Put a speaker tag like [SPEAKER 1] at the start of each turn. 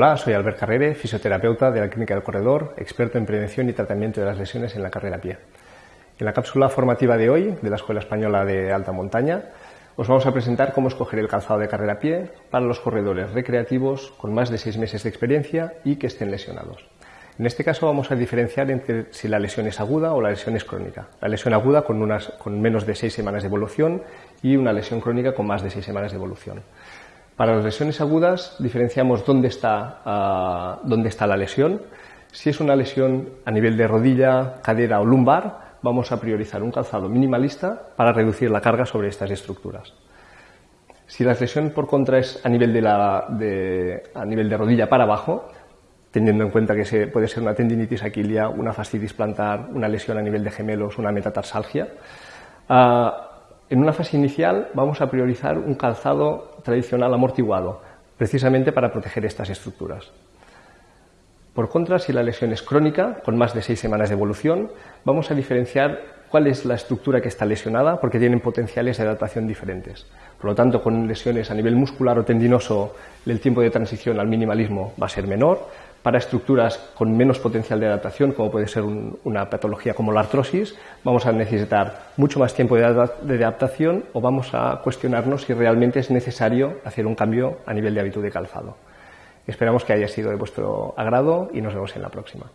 [SPEAKER 1] Hola, soy Albert Carrere, fisioterapeuta de la Clínica del Corredor, experto en prevención y tratamiento de las lesiones en la carrera a pie. En la cápsula formativa de hoy, de la Escuela Española de Alta Montaña, os vamos a presentar cómo escoger el calzado de carrera a pie para los corredores recreativos con más de seis meses de experiencia y que estén lesionados. En este caso vamos a diferenciar entre si la lesión es aguda o la lesión es crónica. La lesión aguda con, unas, con menos de seis semanas de evolución y una lesión crónica con más de seis semanas de evolución. Para las lesiones agudas diferenciamos dónde está, uh, dónde está la lesión. Si es una lesión a nivel de rodilla, cadera o lumbar, vamos a priorizar un calzado minimalista para reducir la carga sobre estas estructuras. Si la lesión por contra es a nivel de, la, de, a nivel de rodilla para abajo, teniendo en cuenta que se, puede ser una tendinitis aquilia, una fascitis plantar, una lesión a nivel de gemelos, una metatarsalgia, uh, en una fase inicial vamos a priorizar un calzado tradicional amortiguado, precisamente para proteger estas estructuras. Por contra, si la lesión es crónica, con más de seis semanas de evolución, vamos a diferenciar cuál es la estructura que está lesionada, porque tienen potenciales de adaptación diferentes. Por lo tanto, con lesiones a nivel muscular o tendinoso, el tiempo de transición al minimalismo va a ser menor, para estructuras con menos potencial de adaptación, como puede ser un, una patología como la artrosis, vamos a necesitar mucho más tiempo de, de adaptación o vamos a cuestionarnos si realmente es necesario hacer un cambio a nivel de hábito de calzado. Esperamos que haya sido de vuestro agrado y nos vemos en la próxima.